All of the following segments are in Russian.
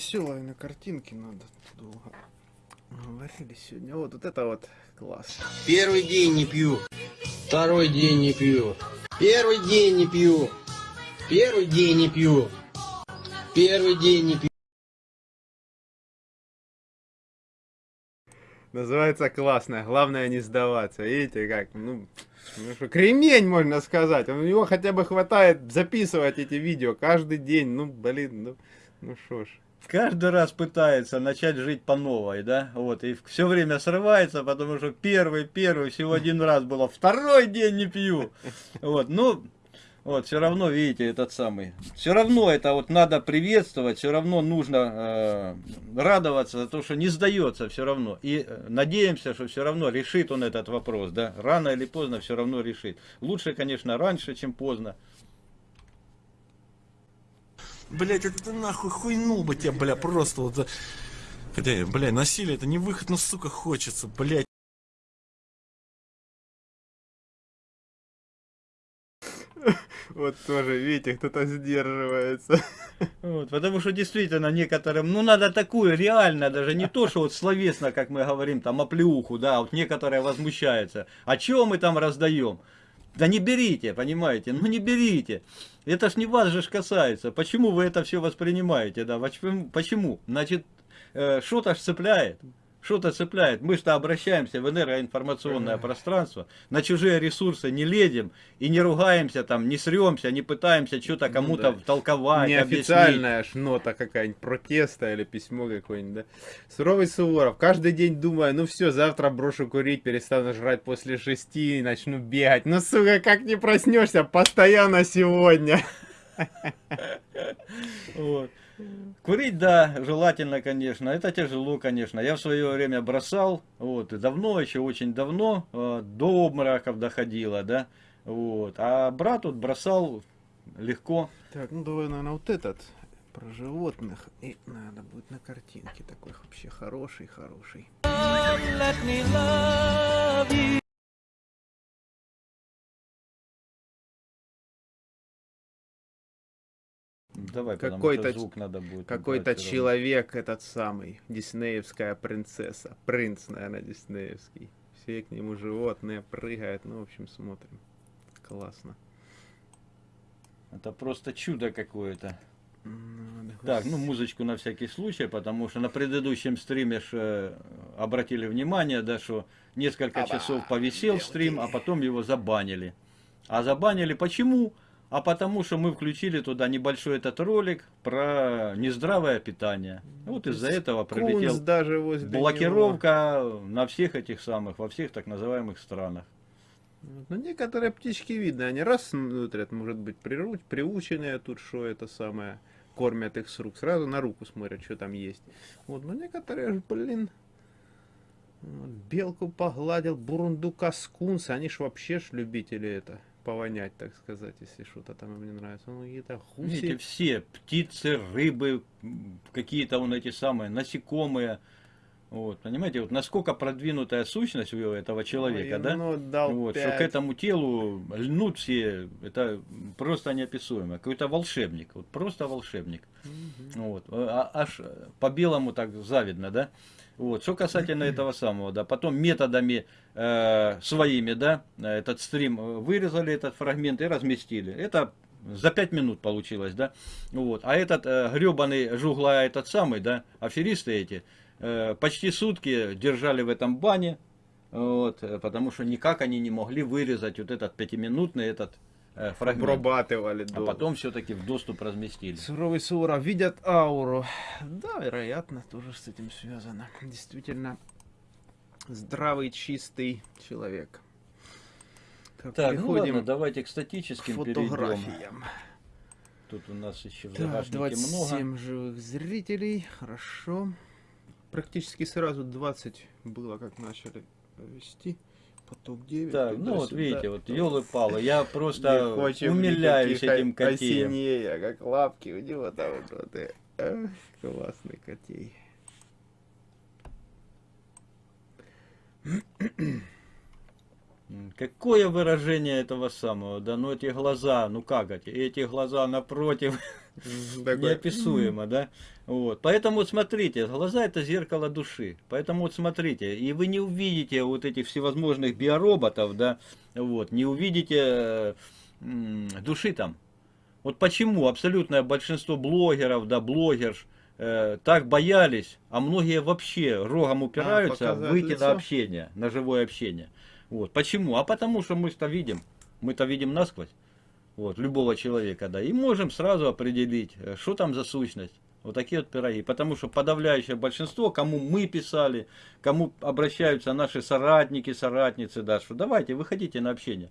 веселое на картинке надо. Долго говорили сегодня. Вот, вот это вот класс. Первый день не пью. Второй день не пью. Первый день не пью. Первый день не пью. Первый день не пью. Называется классно. Главное не сдаваться. Видите, как, ну, ну что, кремень, можно сказать. У него хотя бы хватает записывать эти видео каждый день. Ну, блин, ну, ну шо ж. Каждый раз пытается начать жить по новой, да, вот, и все время срывается, потому что первый, первый, всего один раз было, второй день не пью, вот, ну, вот, все равно, видите, этот самый. Все равно это вот надо приветствовать, все равно нужно э, радоваться за то, что не сдается все равно. И э, надеемся, что все равно решит он этот вопрос, да. Рано или поздно все равно решит. Лучше, конечно, раньше, чем поздно. Блять, это ты нахуй хуйнул бы тебя, бля, просто вот. Хотя, бля, насилие это не выход, но, сука, хочется, блять. Вот тоже, видите, кто-то сдерживается. Вот, потому что действительно некоторым, ну надо такую, реально, даже не то, что вот словесно, как мы говорим, там оплеуху, да, вот некоторые возмущаются. А чего мы там раздаем? Да не берите, понимаете, ну не берите. Это ж не вас же касается. Почему вы это все воспринимаете, да? Почему? Значит, э, что-то ж цепляет что-то цепляет. Мы что обращаемся в энергоинформационное пространство, на чужие ресурсы не лезем и не ругаемся там, не сремся, не пытаемся что-то ну кому-то ну, да. толковать, Неофициальная аж нота какая-нибудь, протеста или письмо какое-нибудь, да. Суровый Суворов, каждый день думаю, ну все, завтра брошу курить, перестану жрать после шести и начну бегать. Ну, сука, как не проснешься, постоянно сегодня. Вот. Курить, да, желательно, конечно. Это тяжело, конечно. Я в свое время бросал, вот, и давно, еще очень давно, э, до обмороков доходило, да. Вот. А брат вот бросал легко. Так, ну давай, наверное, вот этот про животных. И надо будет на картинке такой вообще хороший-хороший. Давай, какой-то звук надо будет. Какой-то человек, этот самый, диснеевская принцесса. Принц, наверное, диснеевский. Все к нему животные прыгают. Ну, в общем, смотрим. Классно. Это просто чудо какое-то. Так, ну музычку на всякий случай, потому что на предыдущем стриме ж, э, обратили внимание, да, что несколько часов повисел стрим, а потом его забанили. А забанили почему? А потому что мы включили туда небольшой этот ролик про нездравое питание. Вот из-за этого прилетел даже блокировка него. на всех этих самых, во всех так называемых странах. Ну, некоторые птички видно, они раз смотрят, может быть, приуч, приученные тут, что это самое, кормят их с рук, сразу на руку смотрят, что там есть. Вот, но некоторые, блин, белку погладил, бурундука скунса, они ж вообще ж любители это, повонять, так сказать, если что-то там им не нравится. Ну, какие-то гуси. Видите, все, птицы, рыбы, какие-то вон эти самые насекомые. Вот, понимаете, вот насколько продвинутая сущность у этого человека, Ой, да? Ну, дал вот, 5. что к этому телу льнут все, это просто неописуемо. Какой-то волшебник, вот просто волшебник. Угу. Вот, а, аж по белому так завидно, да? Вот. Что касательно этого самого, да, потом методами э, своими, да, этот стрим вырезали, этот фрагмент и разместили. Это за пять минут получилось, да. Вот. А этот э, гребаный жугла, этот самый, да, аферисты эти, э, почти сутки держали в этом бане, вот, потому что никак они не могли вырезать вот этот пятиминутный этот Э, фрагмент. Обрабатывали. А потом все-таки в доступ разместили. Суровый Сура видят ауру. Да, вероятно, тоже с этим связано. Действительно, здравый, чистый человек. Так, так ну ладно, давайте к статическим к фотографиям. перейдем. Тут у нас еще в так, 27 много. живых зрителей, хорошо. Практически сразу 20 было, как начали вести поток 9. Так, ну вот видите, вот елы-палы, я просто умиляюсь этим котеем. Осеннее, как лапки у него там вот, эх, классный котей. Какое выражение этого самого, да, ну эти глаза, ну как эти, эти глаза напротив, неописуемо, да. Вот. Поэтому смотрите, глаза это зеркало души. Поэтому вот смотрите, и вы не увидите вот этих всевозможных биороботов, да, вот, не увидите души там. Вот почему абсолютное большинство блогеров, да, блогерш, э, так боялись, а многие вообще рогом упираются а, выйти лицо? на общение, на живое общение. Вот. Почему? А потому что мы-то видим, мы-то видим насквозь, вот, любого человека, да, и можем сразу определить, э, что там за сущность. Вот такие вот пироги. Потому что подавляющее большинство, кому мы писали, кому обращаются наши соратники, соратницы, да, что давайте, выходите на общение.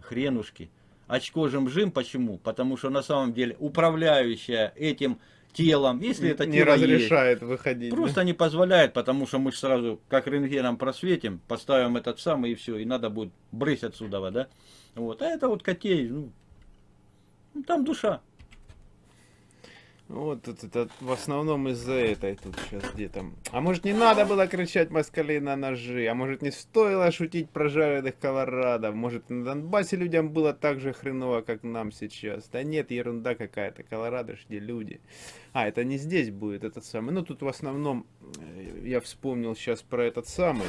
Хренушки. Очко жим-жим, почему? Потому что на самом деле управляющая этим телом, если это не тело разрешает есть, выходить. Просто да? не позволяет, потому что мы сразу как рентгеном просветим, поставим этот самый и все, и надо будет брысь отсюда, да? Вот, а это вот котей, ну, ну там душа. Вот тут это в основном из-за этой тут сейчас где-то. А может не надо было кричать москалей на ножи? А может не стоило шутить про жареных колорадов? Может на Донбассе людям было так же хреново, как нам сейчас? Да нет, ерунда какая-то. Колорадо ж где люди. А, это не здесь будет этот самый. Ну тут в основном э, я вспомнил сейчас про этот самый.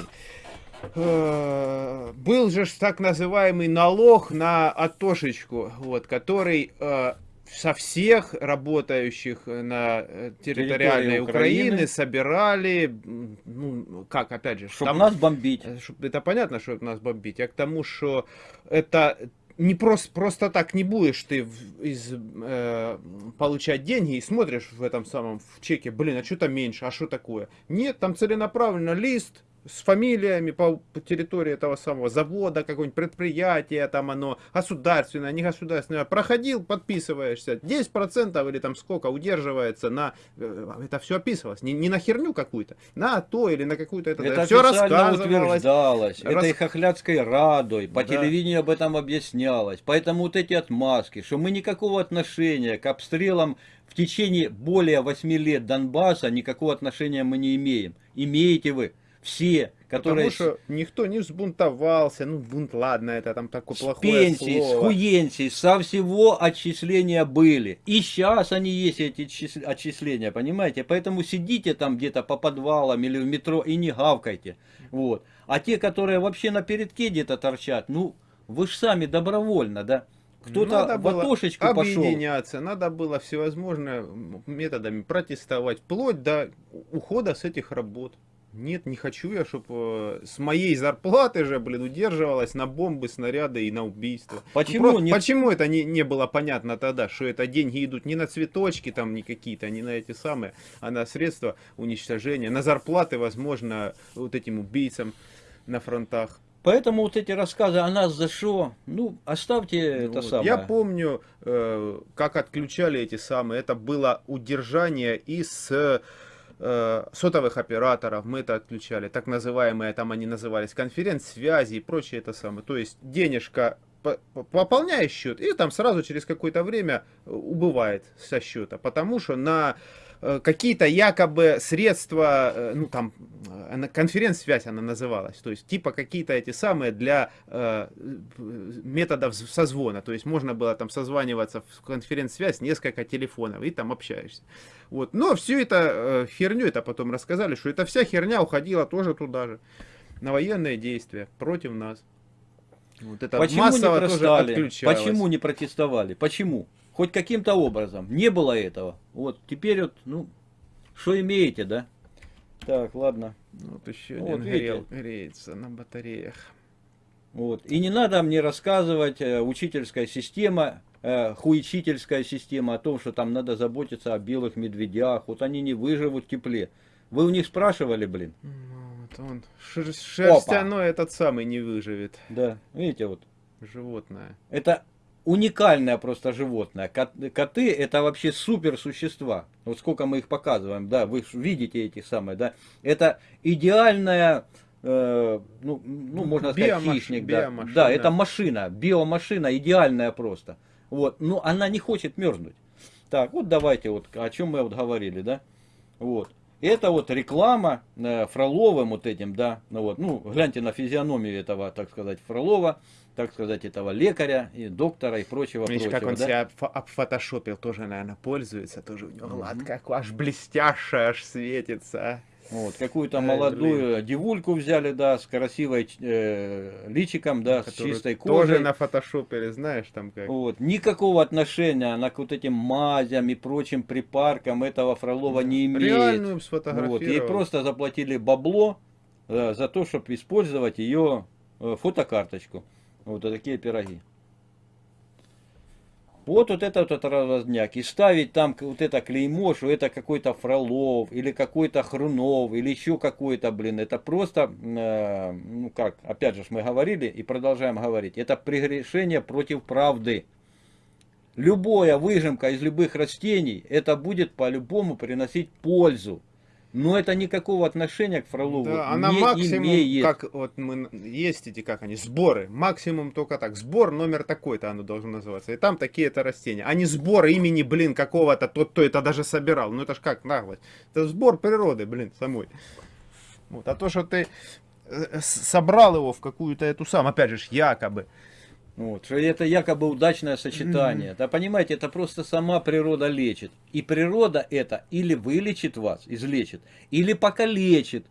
Э, был же так называемый налог на атошечку, вот, который э, со всех работающих на э, территориальной Украины, Украины собирали, ну, как, опять же... Чтобы там, нас бомбить. Э, Чтоб, это понятно, что нас бомбить. Я к тому, что это не просто, просто так не будешь ты из, э, получать деньги и смотришь в этом самом в чеке, блин, а что то меньше, а что такое? Нет, там целенаправленно лист, с фамилиями по, по территории этого самого завода, какое-нибудь предприятие, там оно государственное, не государственное, проходил, подписываешься, 10% или там сколько удерживается на, э, это все описывалось, не, не на херню какую-то, на то или на какую-то, это, это все рассказывалось. утверждалось, Рас... этой хохлядской радой, по да. телевидению об этом объяснялось, поэтому вот эти отмазки, что мы никакого отношения к обстрелам в течение более 8 лет Донбасса никакого отношения мы не имеем. Имеете вы все, которые... Потому что никто не взбунтовался, ну бунт, ладно, это там такое с плохое пенсии, слово. с хуенсии, со всего отчисления были. И сейчас они есть, эти отчисления, понимаете? Поэтому сидите там где-то по подвалам или в метро и не гавкайте. Вот. А те, которые вообще на передке где-то торчат, ну, вы же сами добровольно, да? Кто-то в окошечку объединяться, пошел. надо было всевозможными методами протестовать, вплоть до ухода с этих работ. Нет, не хочу я, чтобы э, с моей зарплаты же, блин, удерживалась на бомбы, снаряды и на убийства. Ну, почему, ну, просто, не... почему это не, не было понятно тогда, что это деньги идут не на цветочки там не какие-то, не на эти самые, а на средства уничтожения, на зарплаты, возможно, вот этим убийцам на фронтах. Поэтому вот эти рассказы о нас за что, ну, оставьте ну, это вот. самое. Я помню, э, как отключали эти самые, это было удержание из э, сотовых операторов, мы это отключали, так называемые, там они назывались, конференц-связи и прочее это самое. То есть денежка пополняешь счет, и там сразу через какое-то время убывает со счета, потому что на Э, какие-то якобы средства, э, ну там, э, конференц-связь она называлась, то есть типа какие-то эти самые для э, методов созвона, то есть можно было там созваниваться в конференц-связь несколько телефонов и там общаешься. Вот. Но всю это э, херню, это потом рассказали, что эта вся херня уходила тоже туда же, на военные действия против нас. Вот это Почему массово не тоже отключалось. Почему не протестовали? Почему? Хоть каким-то образом. Не было этого. Вот теперь вот, ну, что имеете, да? Так, ладно. Вот еще один вот, грел, греется на батареях. Вот. И не надо мне рассказывать э, учительская система, э, хуичительская система о том, что там надо заботиться о белых медведях. Вот они не выживут в тепле. Вы у них спрашивали, блин? Ну, вот он шер шерстяной этот самый не выживет. Да, видите вот. Животное. Это уникальное просто животное. Коты это вообще супер существа. Вот сколько мы их показываем, да, вы видите эти самые, да. Это идеальная, э, ну, ну, можно сказать, биомаш, хищник, да. Да, это машина, биомашина идеальная просто. Вот, но она не хочет мерзнуть. Так, вот давайте вот, о чем мы вот говорили, да. Вот. Это вот реклама э, Фроловым вот этим, да, ну вот, ну, гляньте на физиономию этого, так сказать, Фролова, так сказать, этого лекаря и доктора и прочего, Видишь, прочего, как он да? себя обфотошопил, тоже, наверное, пользуется, тоже у него гладко, аж блестяще, аж светится. а. Вот, какую-то Ай, молодую блин. девульку взяли, да, с красивой э, личиком, да, с Который чистой Тоже кожей. на фотошопе, знаешь, там как. Вот. Никакого отношения она к вот этим мазям и прочим припаркам этого Фролова не имеет. Реальную сфотографировал. Вот. Ей просто заплатили бабло э, за то, чтобы использовать ее э, фотокарточку. Вот такие пироги. Вот, вот это вот разняк. И ставить там вот это клеймо, что это какой-то Фролов, или какой-то Хрунов, или еще какой-то, блин. Это просто, э, ну как, опять же мы говорили и продолжаем говорить. Это прегрешение против правды. Любая выжимка из любых растений, это будет по-любому приносить пользу. Но это никакого отношения к Фролову Да, она не максимум, имеет. как вот мы есть эти, как они, сборы. Максимум только так. Сбор номер такой-то оно должно называться. И там такие-то растения. А не сбор имени, блин, какого-то, тот, кто это даже собирал. Ну это ж как наглость. Это сбор природы, блин, самой. Вот. А то, что ты э, собрал его в какую-то эту сам, опять же, якобы. Вот, это якобы удачное сочетание. Да понимаете, это просто сама природа лечит. И природа это или вылечит вас, излечит, или покалечит.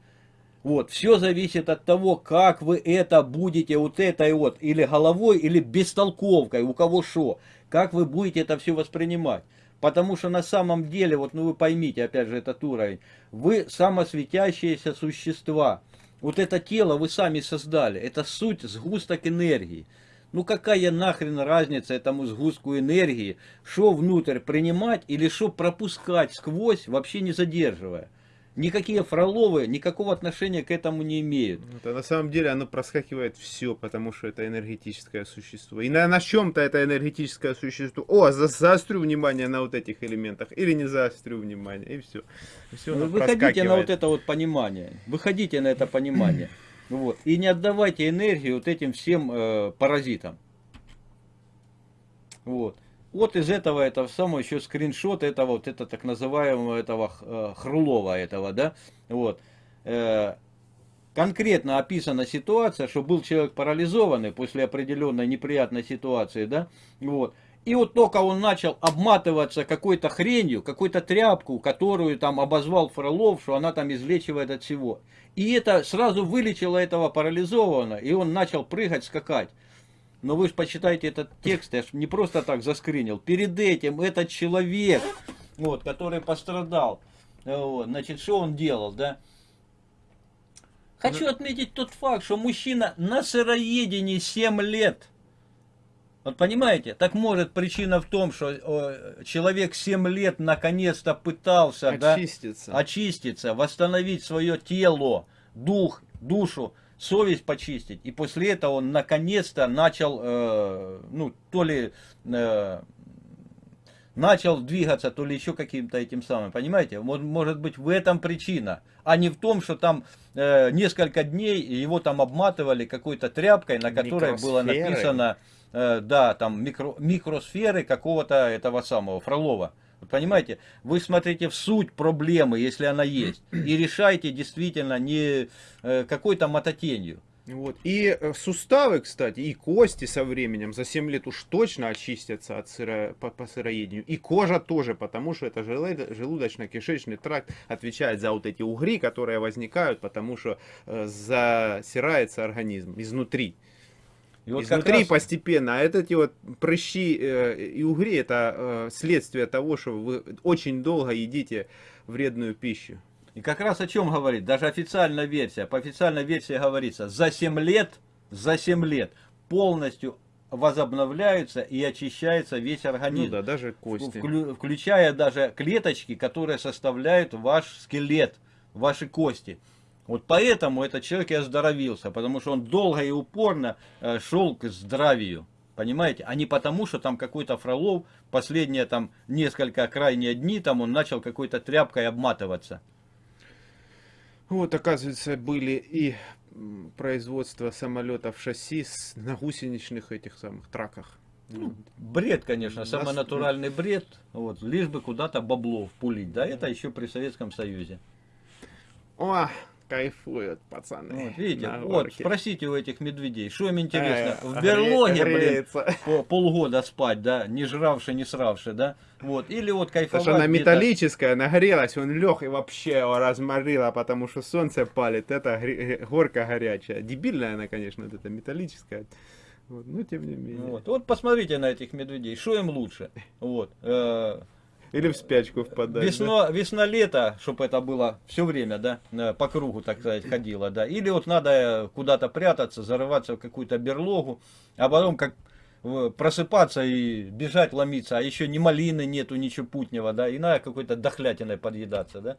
Вот, все зависит от того, как вы это будете вот этой вот, или головой, или бестолковкой, у кого что. Как вы будете это все воспринимать. Потому что на самом деле, вот ну вы поймите, опять же, этот уровень, вы самосветящиеся существа. Вот это тело вы сами создали, это суть сгусток энергии. Ну какая нахрен разница этому сгустку энергии, что внутрь принимать или что пропускать сквозь, вообще не задерживая. Никакие фроловы никакого отношения к этому не имеют. Вот, а на самом деле оно проскакивает все, потому что это энергетическое существо. И на, на чем-то это энергетическое существо. О, за, заострю внимание на вот этих элементах. Или не заострю внимание. И все. И все Ну, Выходите на вот это вот понимание. Выходите на это понимание. Вот. И не отдавайте энергию вот этим всем э, паразитам. Вот. Вот из этого, это самый еще скриншот этого, вот это так называемого этого э, Хрулова этого, да, вот. Э, конкретно описана ситуация, что был человек парализованный после определенной неприятной ситуации, да, вот. И вот только он начал обматываться какой-то хренью, какой-то тряпку, которую там обозвал Фролов, что она там излечивает от всего. И это сразу вылечило этого парализованного, и он начал прыгать, скакать. Но вы же почитайте этот текст, я ж не просто так заскринил. Перед этим этот человек, вот, который пострадал, вот, значит, что он делал, да? Хочу отметить тот факт, что мужчина на сыроедении 7 лет. Вот понимаете, так может причина в том, что человек 7 лет наконец-то пытался да, Очиститься. очиститься, восстановить свое тело, дух, душу, совесть почистить. И после этого он наконец-то начал, э, ну, то ли э, начал двигаться, то ли еще каким-то этим самым. Понимаете? Может быть в этом причина, а не в том, что там э, несколько дней его там обматывали какой-то тряпкой, на которой было написано, э, да, там микро, микросферы какого-то этого самого Фролова. Понимаете, вы смотрите в суть проблемы, если она есть, и решайте действительно не э, какой-то мототенью. Вот. И э, суставы, кстати, и кости со временем за 7 лет уж точно очистятся от сыро... по, по сыроедению. И кожа тоже, потому что это желудочно-кишечный тракт отвечает за вот эти угри, которые возникают, потому что э, засирается организм изнутри. И вот изнутри раз- постепенно. А эти вот прыщи э, и угри это э, следствие того, что вы очень долго едите вредную пищу. И как раз о чем говорит, даже официальная версия, по официальной версии говорится, за 7 лет, за 7 лет полностью возобновляется и очищается весь организм. Ну да, даже кости. Вклю- включая даже клеточки, которые составляют ваш скелет, ваши кости. Вот поэтому этот человек и оздоровился, потому что он долго и упорно э, шел к здравию. Понимаете? А не потому, что там какой-то Фролов последние там несколько крайние дни там он начал какой-то тряпкой обматываться. Вот, оказывается, были и производство самолетов шасси на гусеничных этих самых траках. Ну, бред, конечно, самый Нас- натуральный бред. Вот, лишь бы куда-то бабло впулить. Да, это еще при Советском Союзе. О, кайфуют пацаны. Вот, видите, вот спросите у этих медведей, что им интересно, э, в берлоге, блин, по, полгода спать, да, не жравши, не сравши, да, вот, или вот кайфовать. Потому что она металлическая, нагрелась, он лег и вообще его разморила, потому что солнце палит, это горка горячая. Дебильная она, конечно, вот эта металлическая. Вот, но тем не менее. Вот, вот посмотрите на этих медведей, что им лучше, вот. Э, или в спячку впадать. Весно, да? Весна-лето, чтобы это было все время, да, э, по кругу, так сказать, ходило, да. Или вот надо куда-то прятаться, зарываться в какую-то берлогу, а потом как просыпаться и бежать, ломиться, а еще ни малины нету, ничего путнего, да, и надо какой-то дохлятиной подъедаться, да.